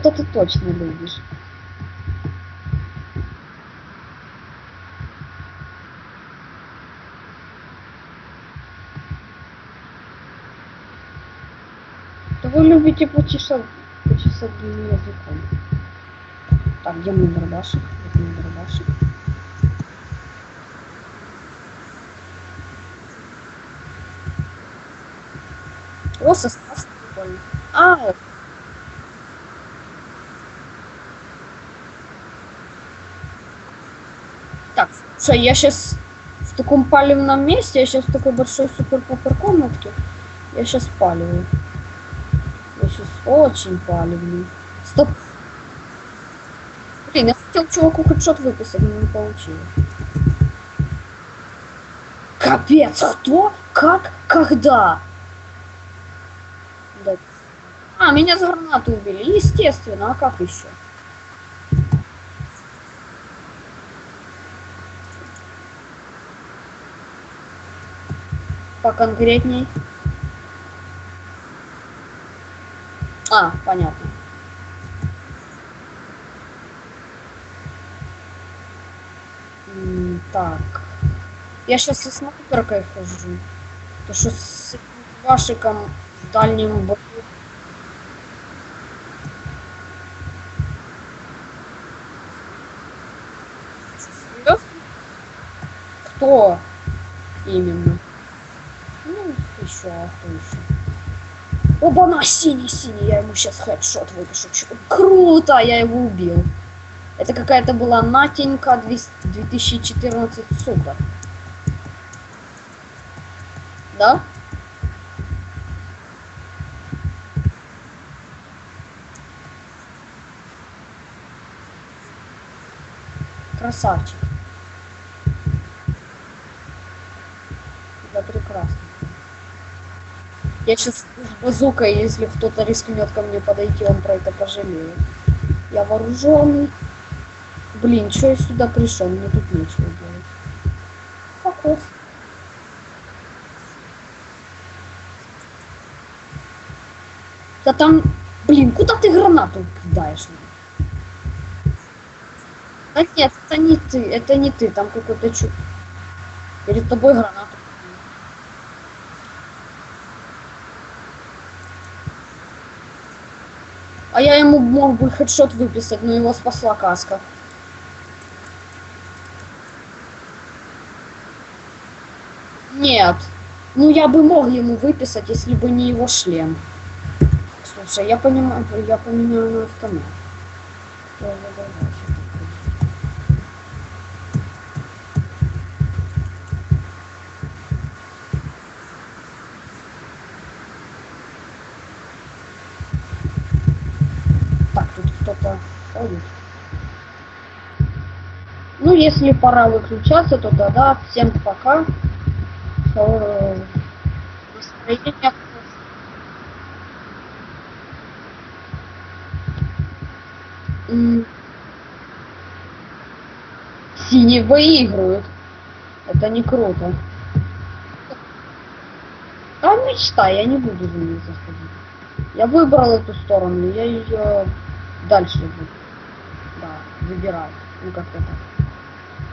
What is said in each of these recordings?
это ты точно любишь. Да вы любите почесать, почесать языком. Так, где мой дробашек? Где мой дробашек? О, состав прикольный. А, слушай, я сейчас в таком палевном месте, я сейчас в такой большой супер-пупер комнатке. Я сейчас паливаю. Я сейчас очень палевный. Стоп. Блин, я хотел чуваку хедшот выписать, но не получилось. Капец, кто? Как? Когда? Да. А, меня за гранату убили. Естественно, а как еще? Поконкретней. А, понятно. Так. Я сейчас со снайперкой хожу. То что с вашиком в дальнем. Серьёзно? Кто именно? Еще, а? Оба-на, синий-синий, я ему сейчас хедшот выпишу. Круто, я его убил. Это какая-то была Натенька 200 2014 супер. Да? Красавчик. Да, прекрасно. Я сейчас с базукой, если кто-то рискнет ко мне подойти, он про это пожалеет. Я вооруженный. Блин, что я сюда пришел? Мне тут нечего делать. Фокус. Да там, блин, куда ты гранату кидаешь? Да нет, это не ты, это не ты, там какой-то чу... Перед тобой гранату. А я ему мог бы хедшот выписать, но его спасла каска. Нет. Ну я бы мог ему выписать, если бы не его шлем. Слушай, я понимаю, я поменяю на автомат. Да-да-да-да, щас такой. Так, тут кто-то ходит. Ну, если пора выключаться, то тогда всем пока. Э. Синие выигрывают. Это не круто. А мечта, я не буду за ней заходить. Я выбрал эту сторону, я ее дальше буду. Выбираю. Ну как-то так.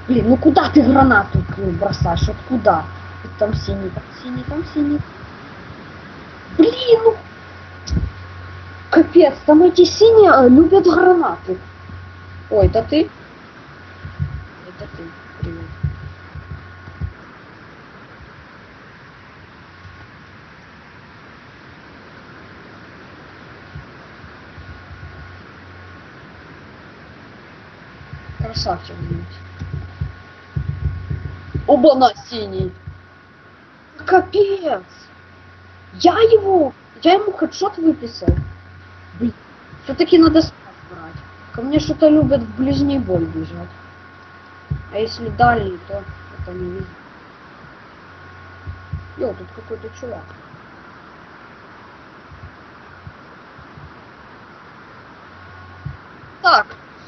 Блин, ну куда ты гранату бросаешь? Вот куда? Вот Там синий, там синий, там синий. Блин, ну Капец, там эти синие э, любят гранаты. Ой, это ты? Это ты. Привет. Блядь. Оба на синий. Капец. Я его, я ему хедшот выписал. Блин, все-таки надо спас брать. Ко мне что-то любят в ближний бой бежать. А если дальний, то это не везде. Йо, тут какой-то чувак.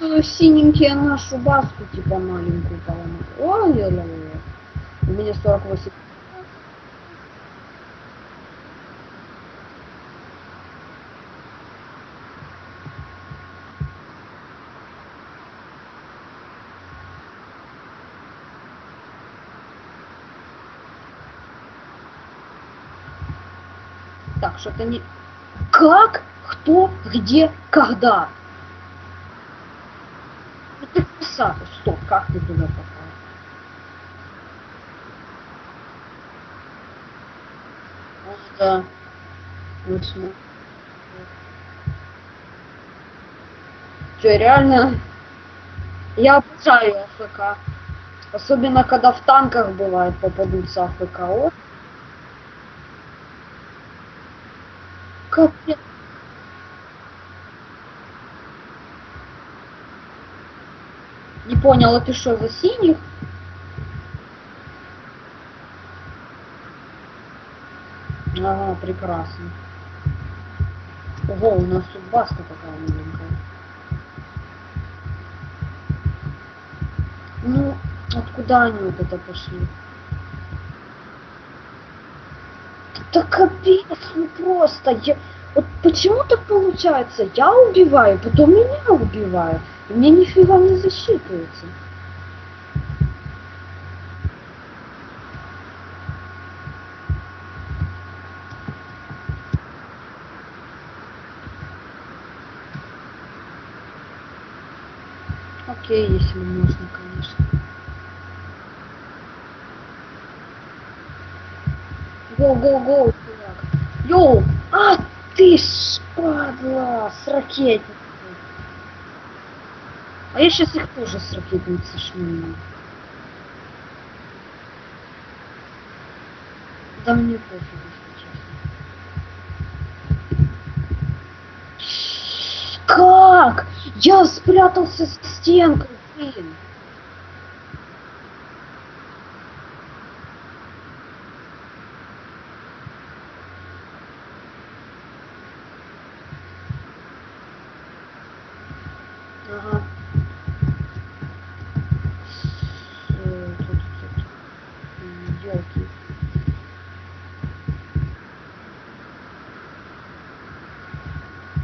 А, синенькие нашу баску типа маленькую поломать. Ой, ой, ой. У меня 48. Так, что-то не... Как? Кто? Где? Когда? Ну ты красава. Стоп, как ты туда попал? Вот, да. Вот смотри. Че, реально? Я обожаю АФК. Особенно, когда в танках бывает попадутся АФК. О, капец. Не понял, а за синих? Ага, прекрасно. Ого, у нас тут баста такая маленькая. Ну, откуда они вот это пошли? Да капец, ну просто, я... Вот почему так получается? Я убиваю, потом меня убивают. Мне нифига не засчитывается. Окей, если можно, конечно. Гоу, гоу, гоу, чувак. Йоу! А, ты ж падла с ракетницей. А я сейчас их тоже с ракетницы шмину. Да мне пофиг, если честно. Как? Я спрятался с стенкой, блин. Ага. Э, тут, тут. М, ёлки.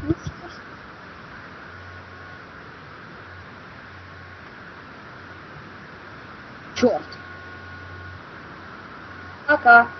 Ну что ж. Чёрт. Пока.